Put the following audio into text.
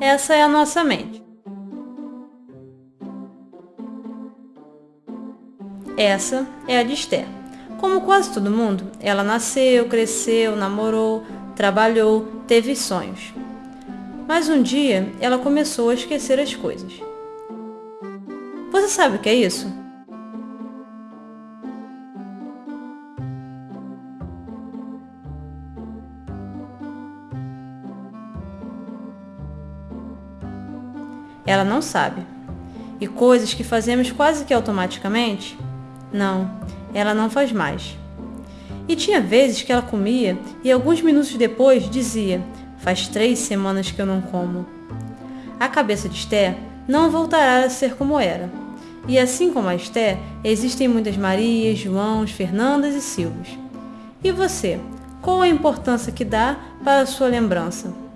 Essa é a nossa mente. Essa é a de Esther. Como quase todo mundo, ela nasceu, cresceu, namorou, trabalhou, teve sonhos. Mas um dia ela começou a esquecer as coisas. Você sabe o que é isso? Ela não sabe. E coisas que fazemos quase que automaticamente? Não, ela não faz mais. E tinha vezes que ela comia e alguns minutos depois dizia: Faz três semanas que eu não como. A cabeça de Esther não voltará a ser como era. E assim como a Esther, existem muitas Marias, Joãos, Fernandas e Silvos. E você, qual a importância que dá para a sua lembrança?